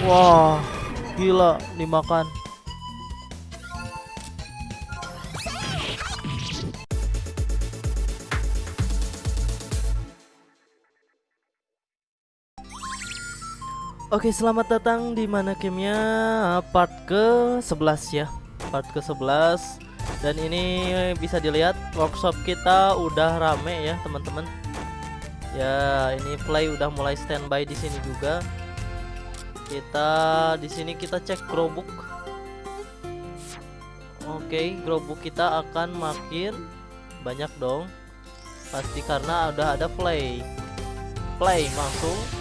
Wah, gila dimakan. Oke, selamat datang di mana gamenya part ke-11 ya. Part ke-11 dan ini bisa dilihat workshop kita udah rame ya, teman-teman. Ya, ini play udah mulai standby di sini juga. Kita di sini kita cek growbook. Oke, growbook kita akan makin banyak dong. Pasti karena udah ada play. Play langsung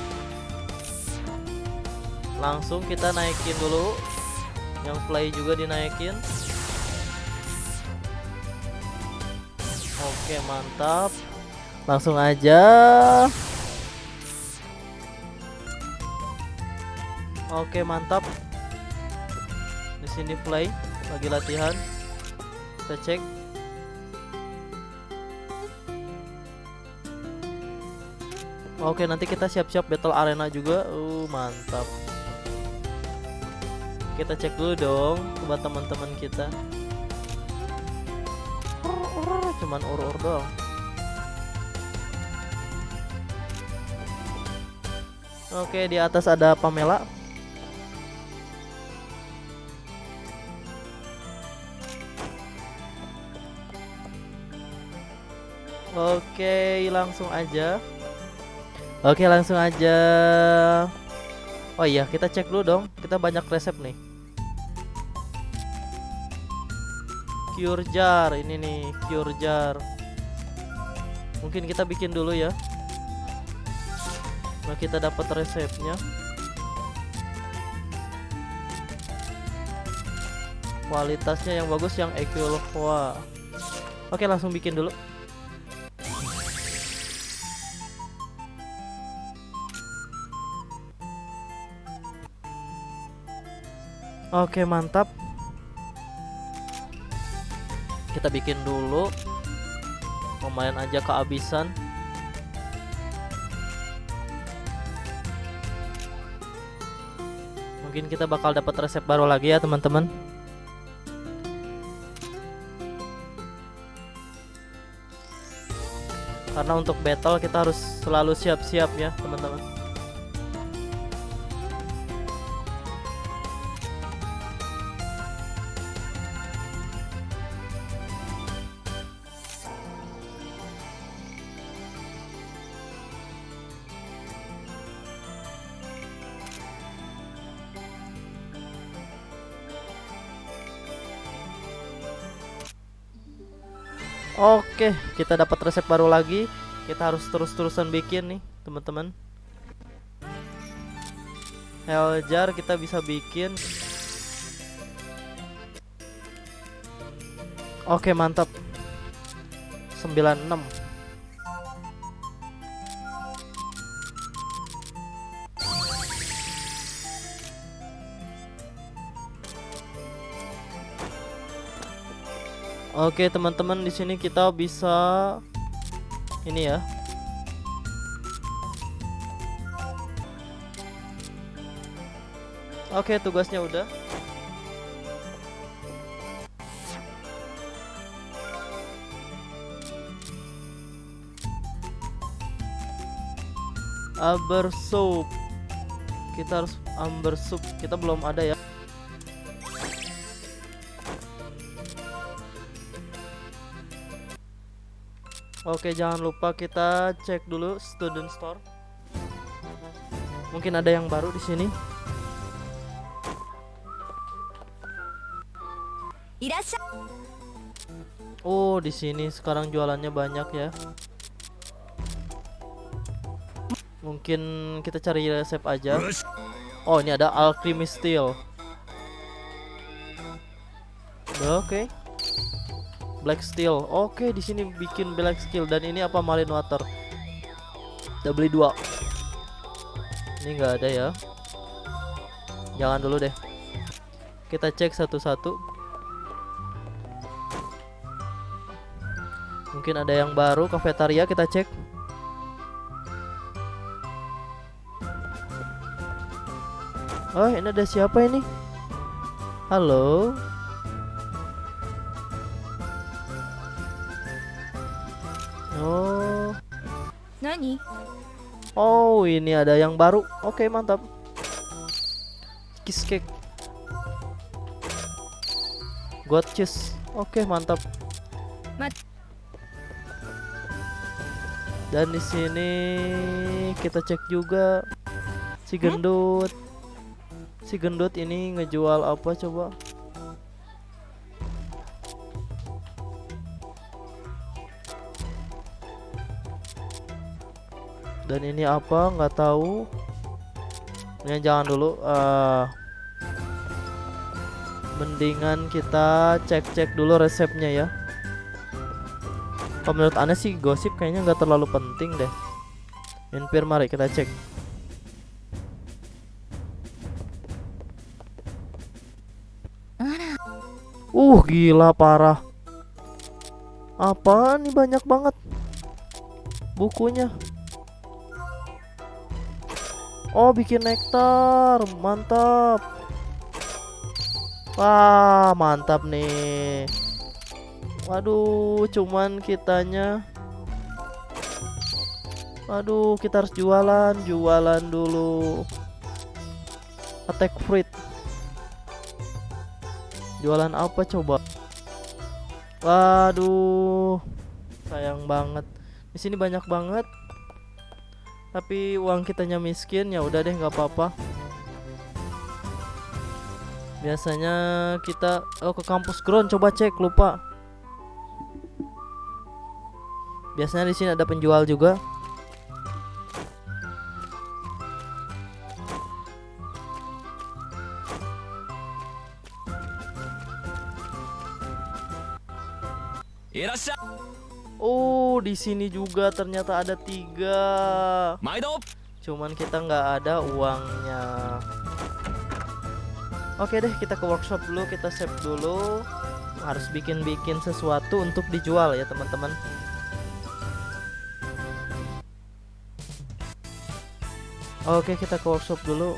langsung kita naikin dulu yang play juga dinaikin oke mantap. Langsung aja. Oke mantap. Di sini play lagi latihan. Kita cek. Oke nanti kita siap-siap battle arena juga. Uh mantap. Kita cek dulu dong buat teman-teman kita cuman ur-ur doang oke di atas ada Pamela Oke, langsung aja. Oke, langsung aja. Oh iya, kita cek dulu dong. Kita banyak resep nih. Cure jar ini nih cure jar. Mungkin kita bikin dulu ya. Nah kita dapat resepnya. Kualitasnya yang bagus yang Equilva oke langsung bikin dulu. Oke mantap kita bikin dulu. Lumayan aja kehabisan. Mungkin kita bakal dapat resep baru lagi ya teman-teman. Karena untuk battle kita harus selalu siap-siap ya teman-teman Oke, kita dapat resep baru lagi. Kita harus terus-terusan bikin nih, teman-teman. Hell jar kita bisa bikin. Oke, mantap. 96. Oke teman-teman di sini kita bisa ini ya. Oke tugasnya udah. Amber soup. Kita harus amber soup. Kita belum ada ya. Oke, jangan lupa kita cek dulu student store. Mungkin ada yang baru di sini. Oh, di sini sekarang jualannya banyak ya. Mungkin kita cari resep aja. Oh, ini ada alchemy steel. Oke. Okay. Black Steel. Oke, di sini bikin Black Steel dan ini apa Marine Water. Kita beli dua. Ini nggak ada ya. Jangan dulu deh. Kita cek satu-satu. Mungkin ada yang baru kafetaria kita cek. Oh, ini ada siapa ini? Halo. Oh, ini ada yang baru. Oke, mantap. Kiss cake. God cheese. Oke, mantap. Mat. Dan di sini kita cek juga si gendut. Si gendut ini ngejual apa coba? Dan ini apa? nggak tahu. Ini jangan dulu. eh mendingan kita cek-cek dulu resepnya ya. Kalau menurut aneh sih gosip kayaknya nggak terlalu penting deh. Infir mari kita cek. Uh gila parah. Apa nih banyak banget bukunya. Oh bikin nektar mantap. Wah mantap nih. Waduh cuman kitanya. Waduh kita harus jualan jualan dulu. Attack fruit. Jualan apa coba? Waduh sayang banget. Di sini banyak banget tapi uang kitanya miskin ya udah deh nggak apa-apa. Biasanya kita oh ke kampus ground coba cek lupa. Biasanya di sini ada penjual juga di sini juga ternyata ada tiga. Cuman kita nggak ada uangnya. Oke deh, kita ke workshop dulu, kita save dulu. Harus bikin-bikin sesuatu untuk dijual ya teman-teman. Oke, kita ke workshop dulu.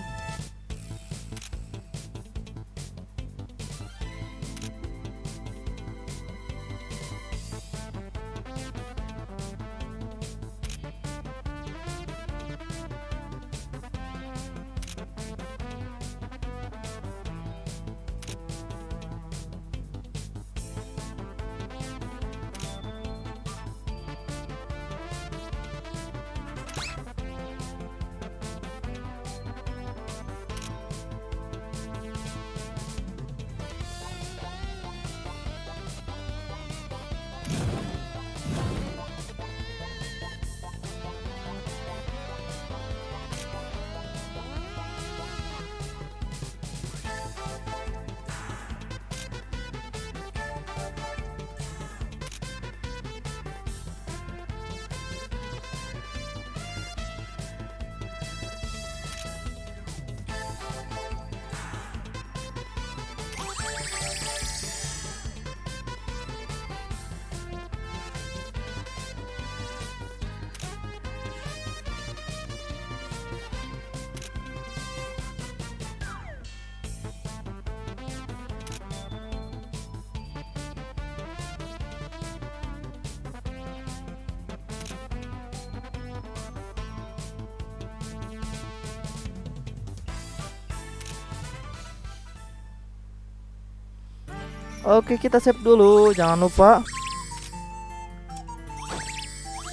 Oke, kita save dulu, jangan lupa.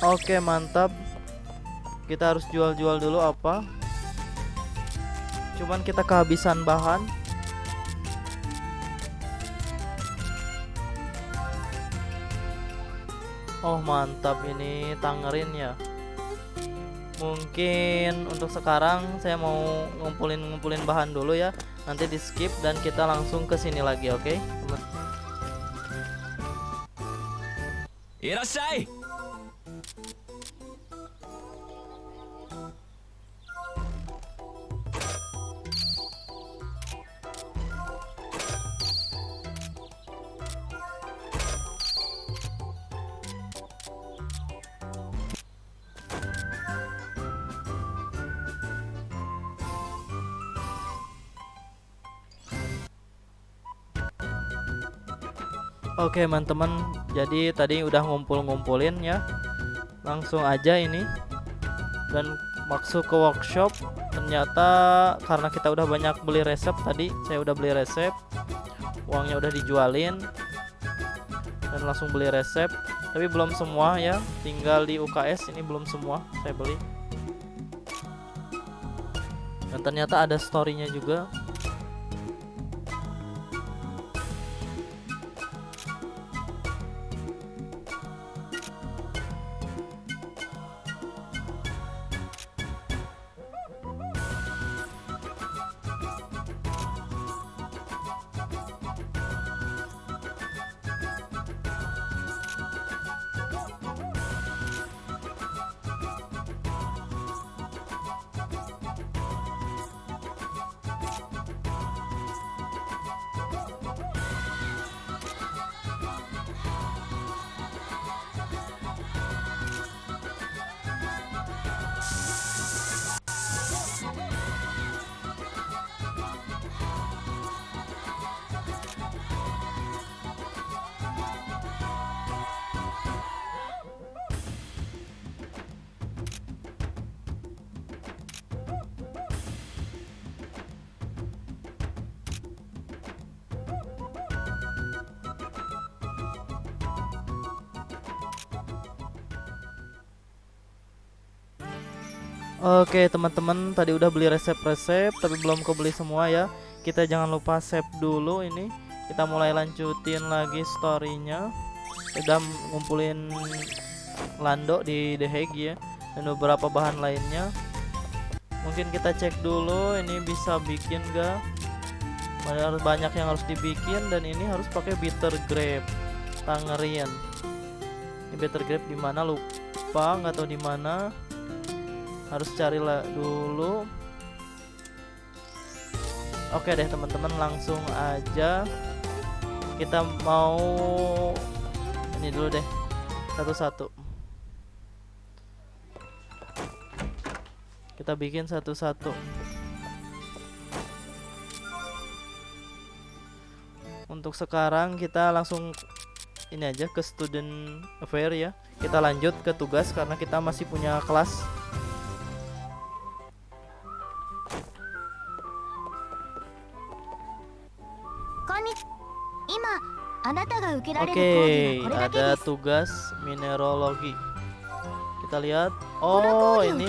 Oke, mantap. Kita harus jual-jual dulu apa? Cuman kita kehabisan bahan. Oh, mantap ini tangerin ya. Mungkin untuk sekarang saya mau ngumpulin-ngumpulin bahan dulu ya. Nanti di skip dan kita langsung ke sini lagi, oke? Okay? いらっしゃい。Oke teman-teman. Jadi tadi udah ngumpul-ngumpulin ya. Langsung aja ini. Dan masuk ke workshop. Ternyata karena kita udah banyak beli resep tadi Saya udah beli resep. Uangnya udah dijualin. Dan langsung beli resep. Tapi belum semua ya. Tinggal di UKS ini belum semua Saya beli. Dan ternyata ada storynya juga Oke teman-teman tadi udah beli resep-resep tapi belum kebeli semua ya. Kita jangan lupa save dulu ini. Kita mulai lanjutin lagi storynya. Udah ngumpulin Lando di The Hague ya Dan beberapa bahan lainnya. Mungkin kita cek dulu ini bisa bikin gak Banyak, banyak yang harus dibikin dan ini harus pakai bitter grape Tangerine Ini bitter grape di mana? Lupa nggak tahu di mana harus carilah dulu. Oke deh teman-teman langsung aja. Kita mau ini dulu deh. Satu-satu. Kita bikin satu-satu. Untuk sekarang kita langsung ini aja ke student affair ya. Kita lanjut ke tugas karena kita masih punya kelas Oke, okay, ada tugas mineralogi. Kita lihat. Oh, ini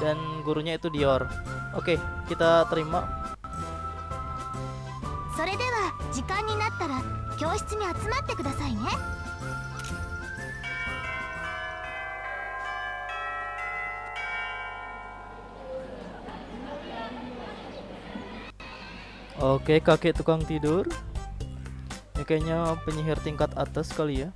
dan gurunya itu Dior. Oke, okay, kita terima. Oke, kakek tukang tidur. Kayaknya penyihir tingkat atas kali ya.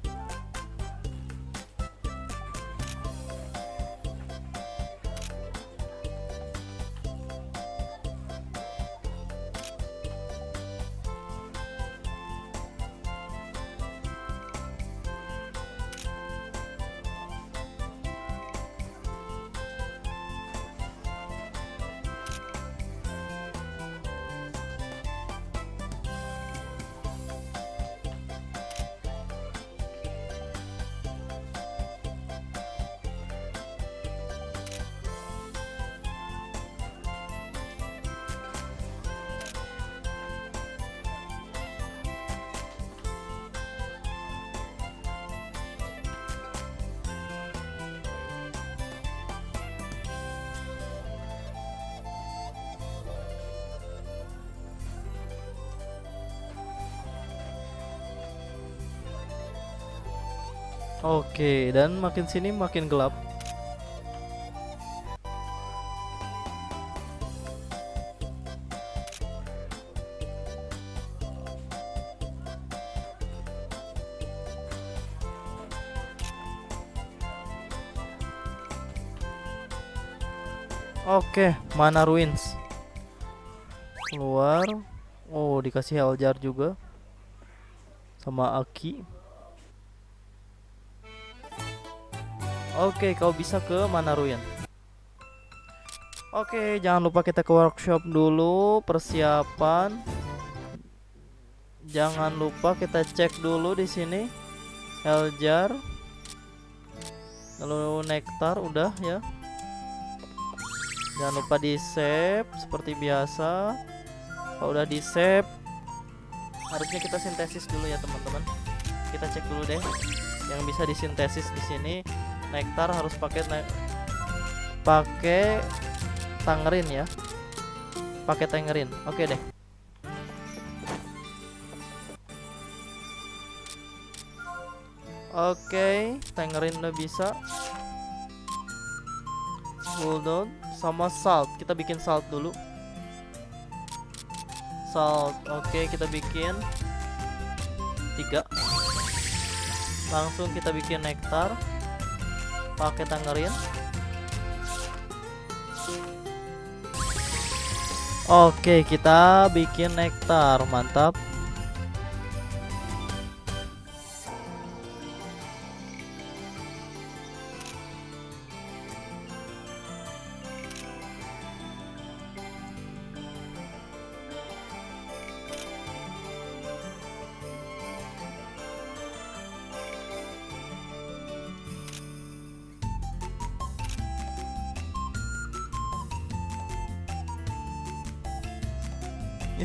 Oke, dan makin sini makin gelap. Oke, mana ruins? Keluar. Oh, dikasih Heljar juga. Sama Aki. Oke, kau bisa ke mana Ruin? Oke, jangan lupa kita ke workshop dulu persiapan. jangan lupa kita cek dulu di sini. Heljar. Lalu nektar udah ya. Jangan lupa di save seperti biasa. Kalau udah di save harusnya kita sintesis dulu ya teman-teman. Kita cek dulu deh yang bisa disintesis di sini nektar harus pakai ne- pakai tangerin ya pakai tangerin oke deh Oke, tangerin udah bisa. Bulldog sama salt. Kita bikin salt dulu. Salt. Oke, kita bikin tiga. Langsung kita bikin nektar. Pakai tangerin. Oke, kita bikin nektar. Mantap.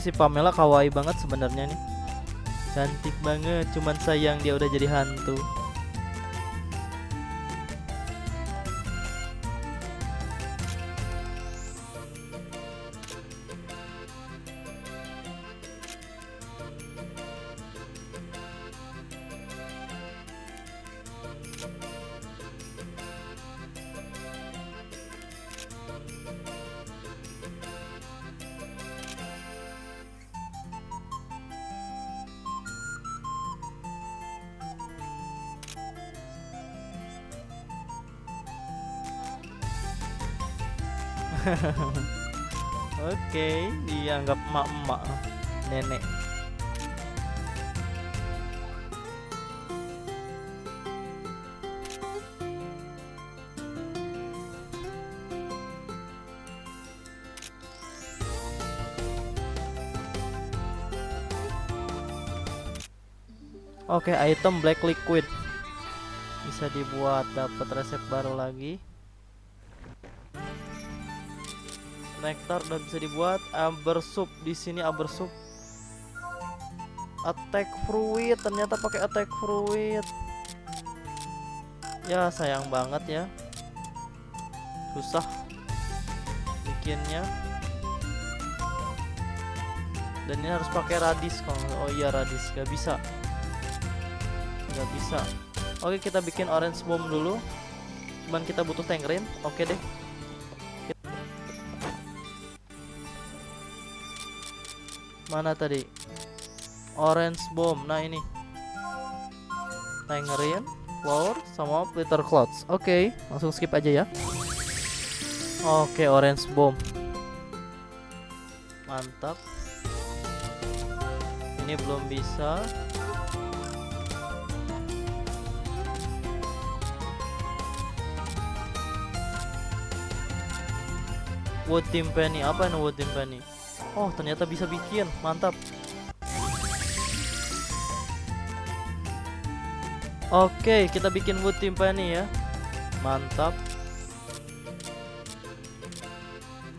Si Pamela kawaii banget sebenarnya nih. Cantik banget, cuman sayang dia udah jadi hantu. Oke, item black liquid bisa dibuat dapat resep baru lagi. Nektar udah bisa dibuat. Amber soup di sini amber soup. Attack fruit ternyata pakai attack fruit. Ya sayang banget ya. Susah bikinnya. Dan ini harus pakai radis kalau oh iya radis gak bisa. Gak bisa. Oke kita bikin orange bomb dulu. Cuman kita butuh tangerine. Oke deh. Mana tadi? Orange bomb. Nah ini. Tangerine, flower, sama glitter clouds. Oke, langsung skip aja ya. Oke, orange bomb. Mantap. Ini belum bisa. Wood timpani apa ini wood timpani? Oh ternyata bisa bikin mantap. Oke kita bikin wood timpani ya. Mantap.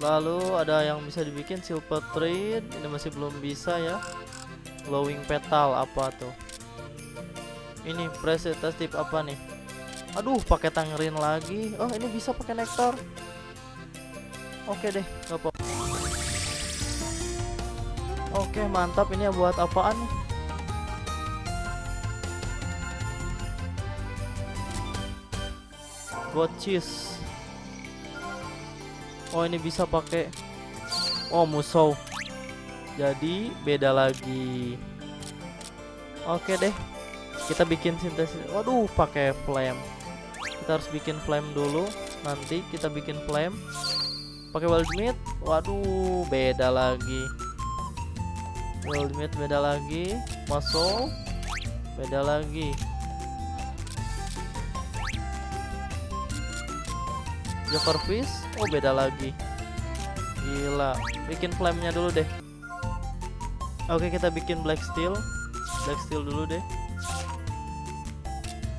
Lalu ada yang bisa dibikin silver thread Ini masih belum bisa ya. Glowing petal apa tuh? Ini presentative apa nih? Aduh pakai tangerin lagi. Oh ini bisa pakai nektar Oke deh apa Oke mantap. Ini buat apaan? Nih cheese. Oh ini bisa pakai Oh musuh. Jadi beda lagi. Oke deh. Kita bikin sintesis. Waduh pakai flame. Kita harus bikin flame dulu. Nanti kita bikin flame Pakai wild Waduh beda lagi Wild beda lagi Muscle Beda lagi Jokerfish Oh beda lagi Gila Bikin flame-nya dulu deh Oke, kita bikin black steel. Black steel dulu deh.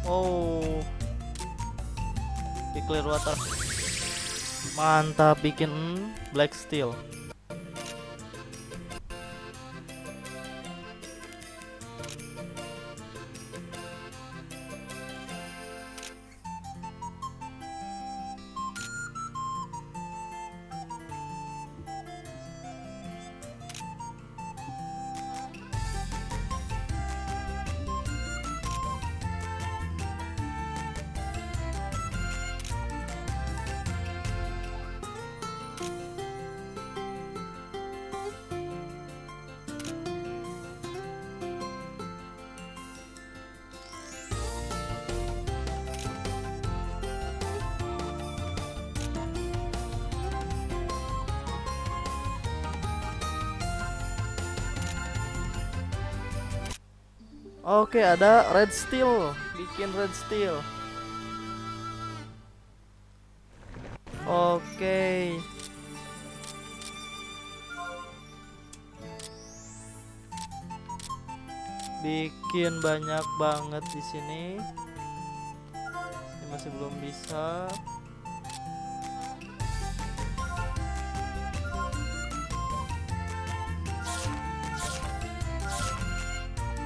Oh. Di clear water. Mantap bikin black steel. Oke, ada red steel. Bikin red steel. Oke. Bikin banyak banget di sini. Ini masih belum bisa.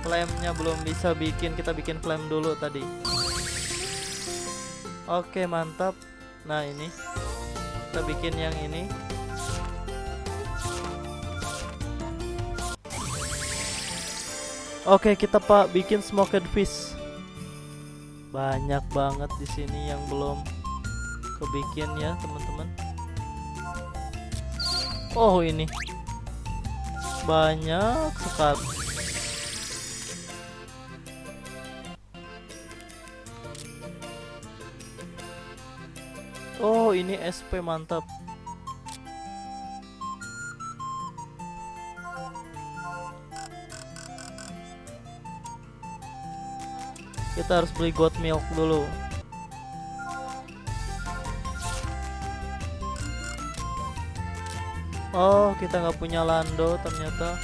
Flamenya belum bisa bikin, kita bikin flame dulu tadi. Oke, mantap. Nah, ini. Kita bikin yang ini. Oke, kita Pak bikin smoked fish. Banyak banget di sini yang belum kebikin ya, teman-teman. Oh, ini. Banyak sekali. Oh, ini SP mantap. Kita harus beli goat milk dulu. Oh, kita nggak punya lando ternyata.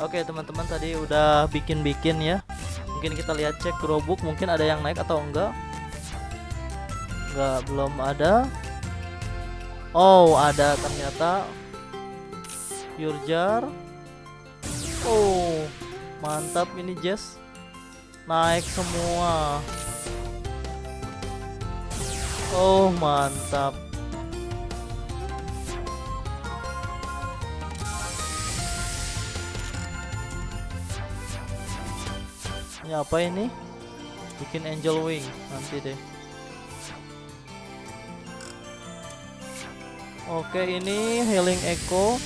Oke, teman-teman tadi udah bikin-bikin ya. Mungkin kita lihat cek gerobuk mungkin ada yang naik atau enggak. Enggak, belum ada. Oh, ada ternyata. Pure jar. Oh, mantap ini Jess. Naik semua. Oh, mantap. Ini apa ini? Bikin angel wing nanti deh. Oke, ini healing echo.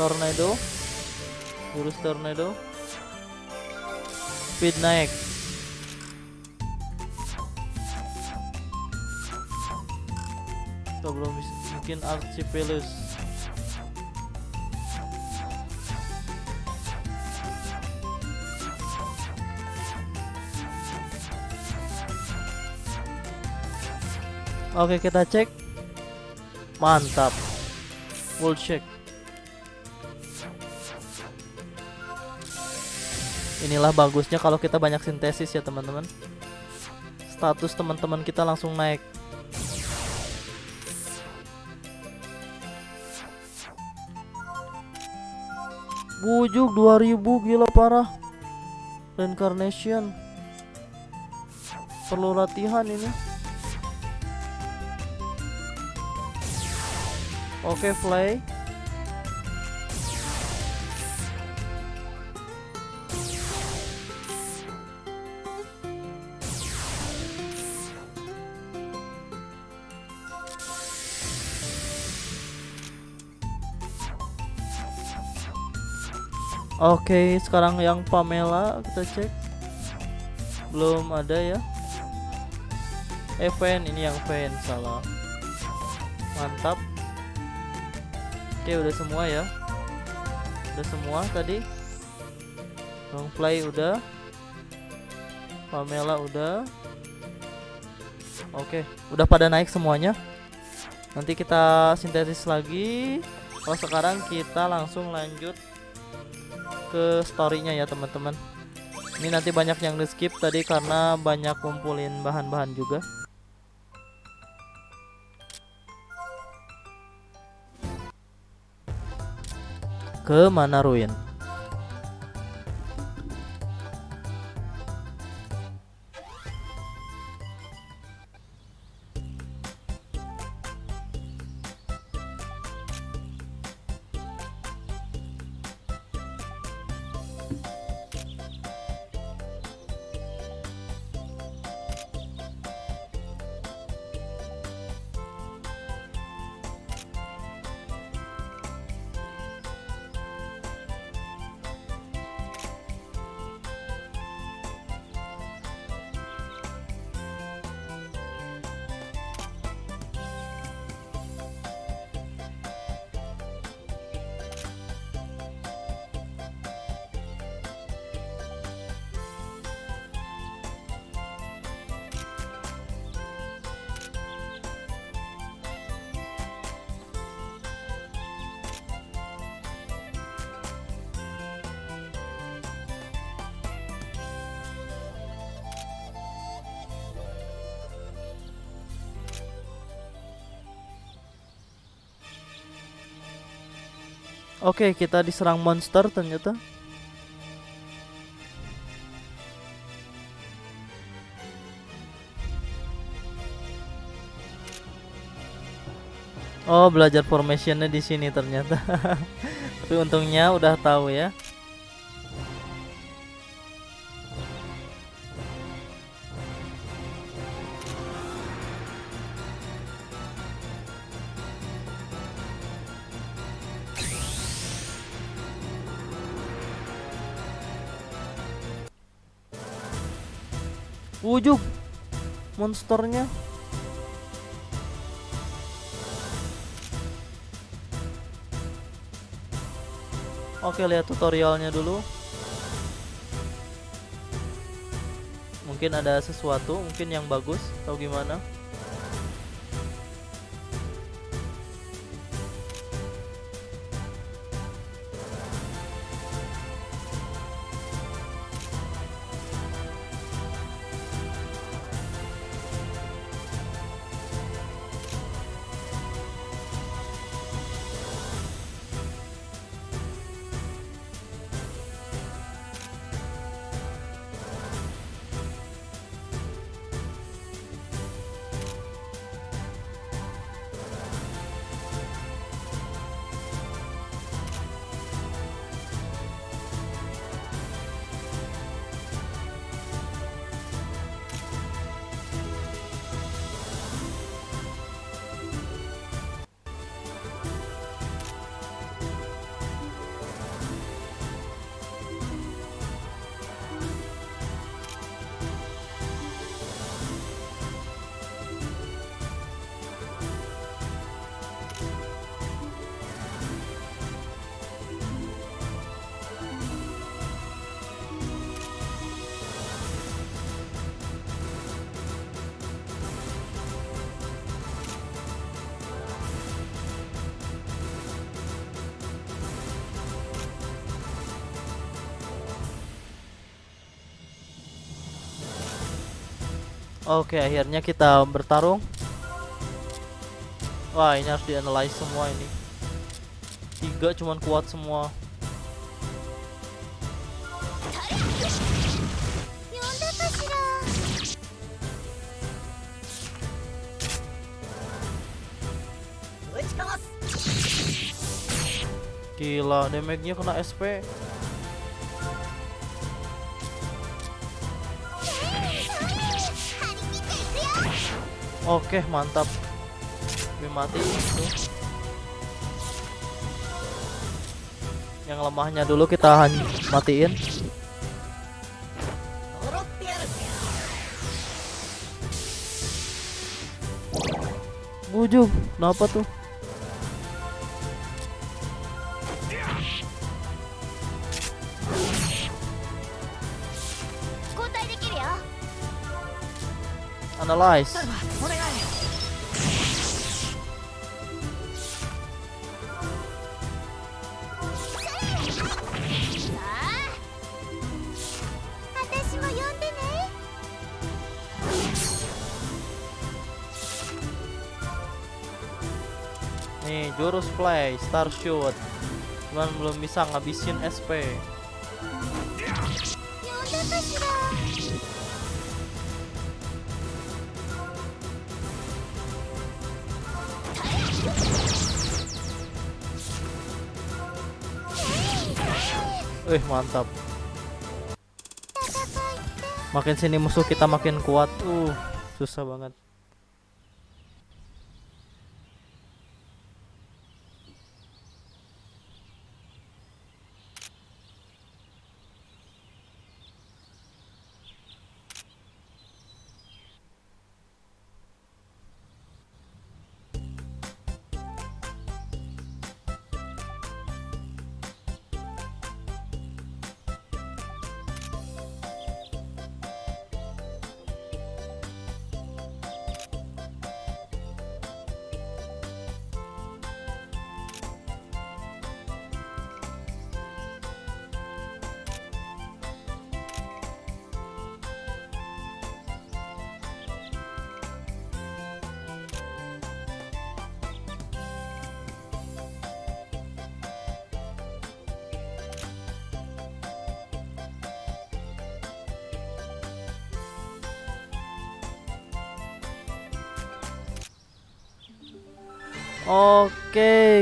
Tornado. Urus tornado. Speed naik. Kita belum bikin Archipelus. Oke kita cek. Mantap. Full check. Inilah bagusnya kalau kita banyak sintesis ya teman-teman. Status teman-teman kita langsung naik. Bujuk 2000 gila parah. Reincarnation. Perlu latihan ini Oke, play. Oke, sekarang yang Pamela kita cek. Belum ada ya. Event ini yang fan salah. Mantap. Oke udah semua ya Udah semua tadi Long play udah Pamela udah Oke udah pada naik semuanya Nanti kita sintesis lagi. Kalau sekarang kita langsung lanjut ke storynya ya teman-teman. Ini nanti banyak yang di skip tadi karena banyak kumpulin bahan-bahan juga. Ke mana Oke, kita diserang monster ternyata. Oh, belajar formationnya di sini ternyata. Tapi untungnya udah tahu ya. Wujud monsternya. Oke, lihat tutorialnya dulu. Mungkin ada sesuatu, mungkin yang bagus atau gimana? Oke, akhirnya kita bertarung. Wah, ini harus dianalyze semua ini. Tiga cuman kuat semua. Gila, damage-nya kena SP. Oke, mantap. Gue mati itu. Yang lemahnya dulu kita matiin. Bujung, kenapa tuh? Analyze. play star shoot. Cuman belum bisa ngabisin SP Eh mantap. Makin sini musuh kita makin kuat. Uh susah banget.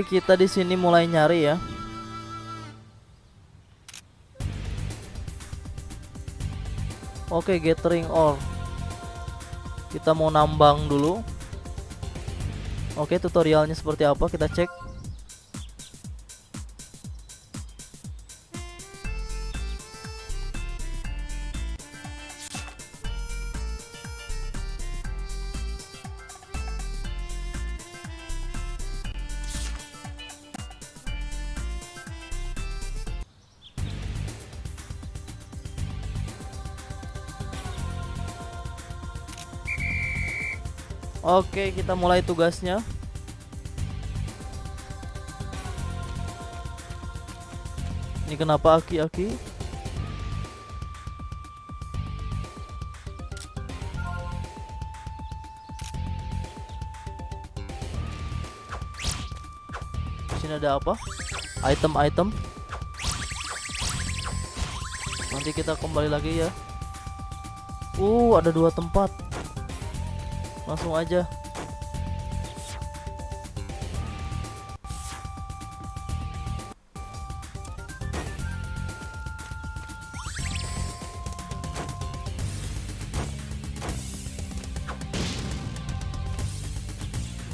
Kita di sini mulai nyari ya. Oke, gathering ore. Kita mau nambang dulu. Oke, tutorialnya seperti apa? Kita cek. Oke, kita mulai tugasnya. Ini kenapa aki-aki? Sini ada apa? Item-item. Nanti kita kembali lagi ya. Uh, ada dua tempat langsung aja.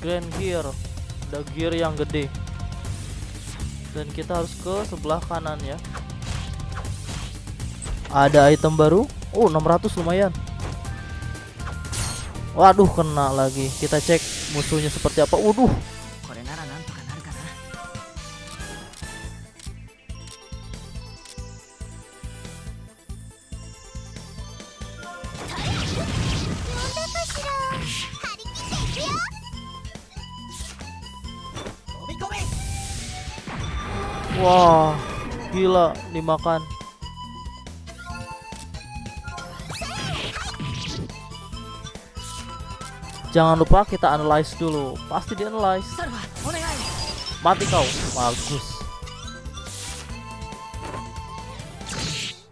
Grand Gear. Ada gear yang gede. Dan kita harus ke sebelah kanan ya. Ada item baru? Oh 600 lumayan Waduh kena lagi. Kita cek musuhnya seperti apa. Waduh. Wah, gila dimakan. Jangan lupa kita analyze dulu. Pasti di analyze. Mati kau. Bagus.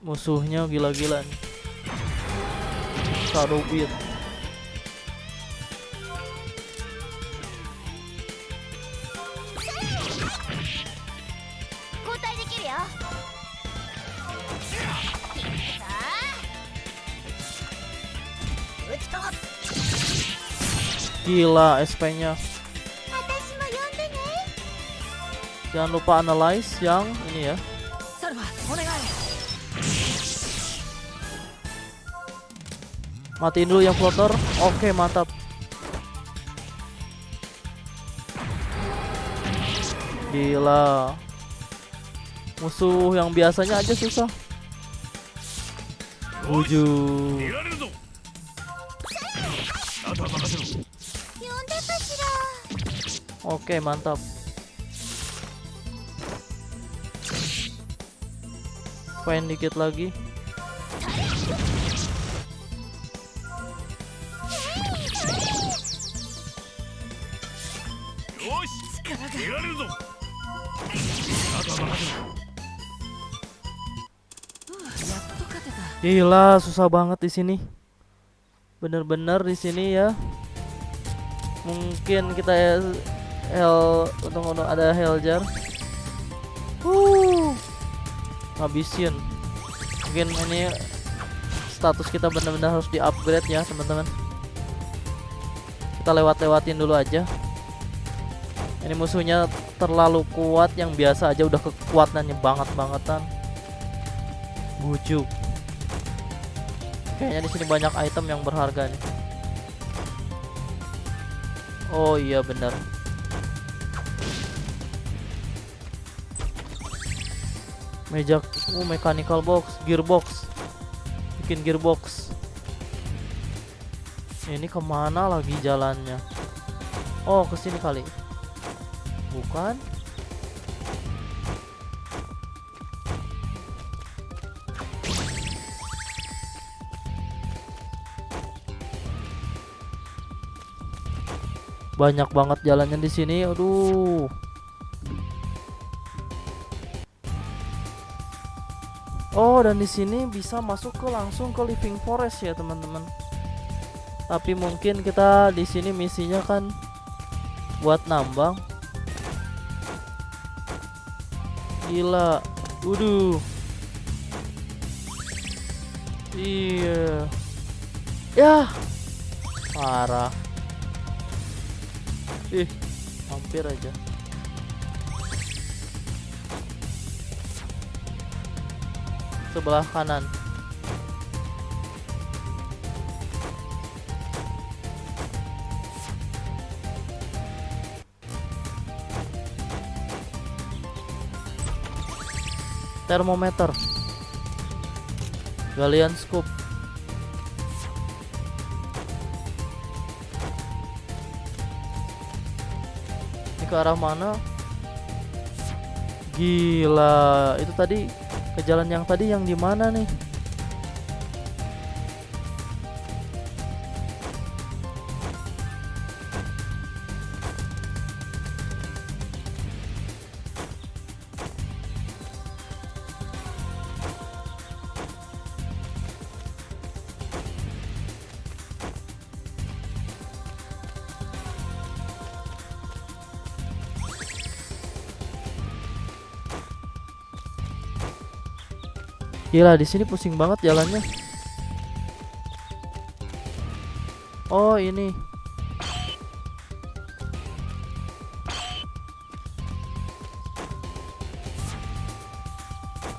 Musuhnya gila-gilaan. nih. Shadowbeat. Gila SP-nya. Jangan lupa analyze yang ini ya. Matiin dulu yang floater. Oke, mantap. Gila. Musuh yang biasanya aja susah. wujud Oke, mantap. Pain dikit lagi. Gila, susah banget di sini. Bener-bener di sini ya. Mungkin kita ya hell untung untung ada hell jar. Uh, habisin. Mungkin ini status kita benar-benar harus di-upgrade ya, teman-teman. Kita lewat-lewatin dulu aja. Ini musuhnya terlalu kuat yang biasa aja udah kekuatannya banget-bangetan. Bujuk. Kayaknya di sini banyak item yang berharga nih. Oh iya benar. Meja, oh mechanical box, gearbox, bikin gearbox. Ini ke mana lagi jalannya? Oh ke sini kali. Bukan? Banyak banget jalannya di sini. Aduh. Oh, dan di sini bisa masuk ke langsung ke living forest ya, teman-teman. Tapi mungkin kita di sini misinya kan buat nambang. Gila. Waduh. Iya. Ya. Parah. Ih, hampir aja. Sebelah kanan. Termometer. Galian scoop. Ini ke arah mana? Gila, itu tadi ke jalan yang tadi yang di mana nih? Gila di sini pusing banget jalannya. Oh ini.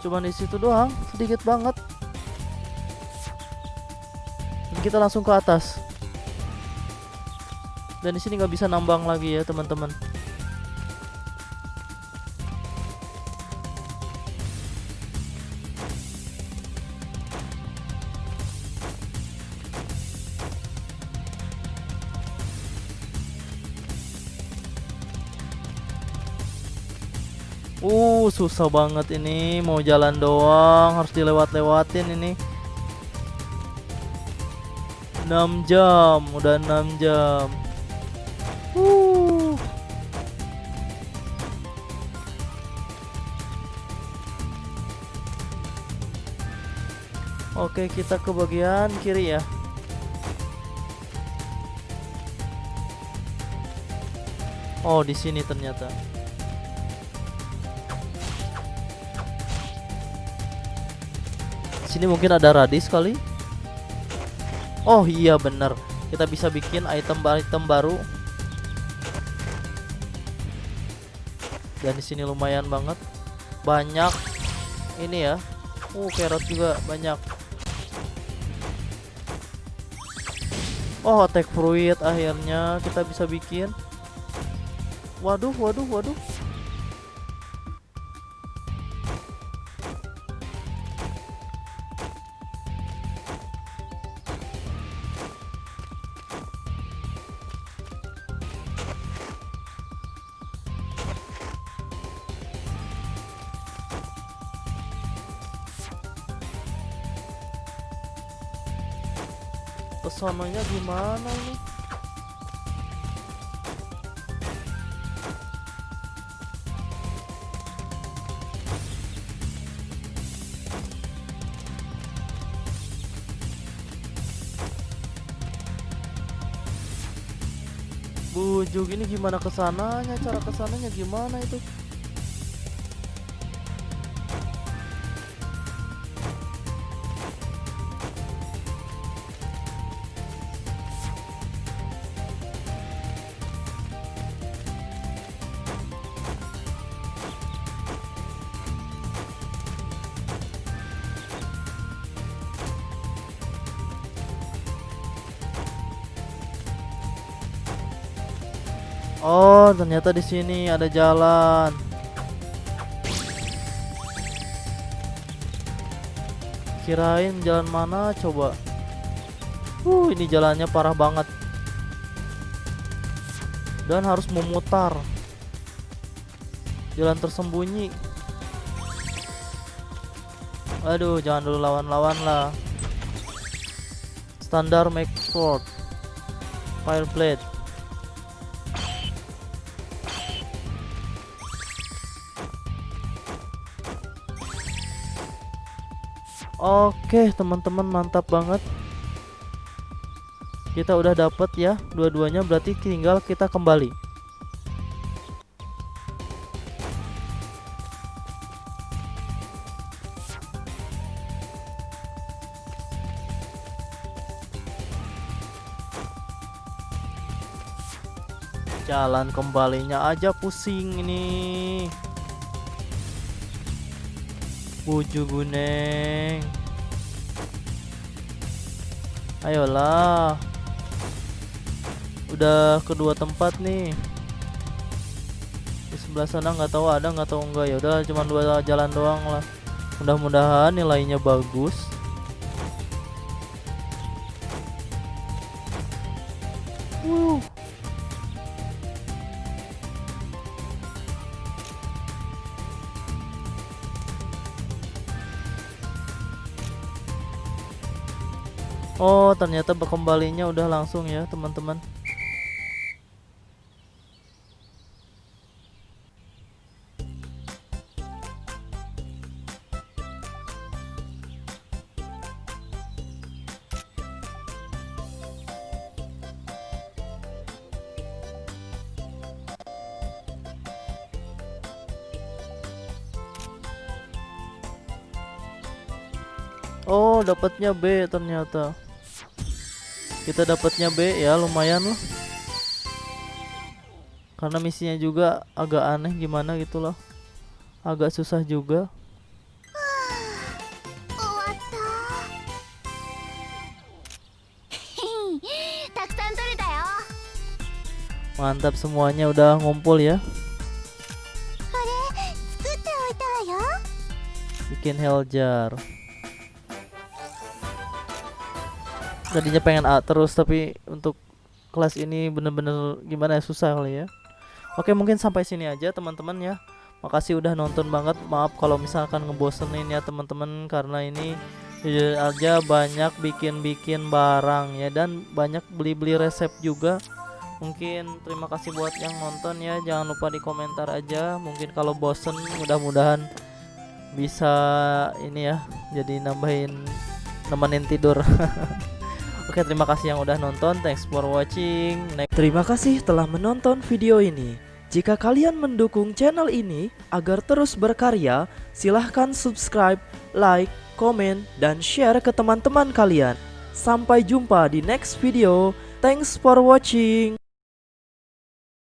Cuman di situ doang, sedikit banget. Dan kita langsung ke atas. Dan di sini nggak bisa nambang lagi ya teman-teman. Susah banget ini. Mau jalan doang, harus dilewat-lewatin ini. 6 jam, udah 6 jam. Uh. Oke, kita ke bagian kiri ya. Oh, di sini ternyata. Sini mungkin ada radis kali. Oh iya bener Kita bisa bikin item-item baru. Dan di sini lumayan banget. Banyak ini ya. Uh, carrot juga banyak. Oh, attack fruit akhirnya kita bisa bikin. Waduh, waduh, waduh. Kesononya gimana ini? Bujuk ini gimana ke sananya? Cara ke sananya gimana itu Oh, ternyata di sini ada jalan. Kirain jalan mana coba? Uh, ini jalannya parah banget. Dan harus memutar. Jalan tersembunyi. Aduh, jangan dulu lawan-lawan lah. Standar make sword. Fireblade. Oke teman-teman mantap banget. Kita udah dapet ya Dua-duanya. Berarti tinggal kita kembali. Jalan kembalinya aja pusing ini Buju Buneng Ayolah. Udah kedua tempat nih. Di sebelah sana nggak tahu ada nggak tahu enggak ya udah cuma dua jalan doang lah. Mudah-mudahan nilainya bagus ternyata kembalinya udah langsung ya, teman-teman. Oh, dapatnya B ternyata kita dapatnya B ya lumayan loh karena misinya juga agak aneh gimana gitu loh. Agak susah juga. Mantap semuanya udah ngumpul ya. Bikin hell jar Tadinya pengen A terus tapi untuk kelas ini bener-bener gimana ya susah kali ya. Oke mungkin sampai sini aja teman-teman ya. Makasih udah nonton banget. Maaf kalau misalkan ngebosenin ya teman-teman karena ini jujur aja banyak bikin-bikin barang ya dan banyak beli-beli resep juga. Mungkin terima kasih buat yang nonton ya. Jangan lupa di komentar aja. Mungkin kalau bosen mudah-mudahan bisa ini ya jadi nambahin nemenin tidur. Oke, terima kasih yang udah nonton. Thanks for watching. Next. Terima kasih telah menonton video ini. Jika kalian mendukung channel ini agar terus berkarya, silahkan subscribe, like, komen, dan share ke teman-teman kalian. Sampai jumpa di next video. Thanks for watching.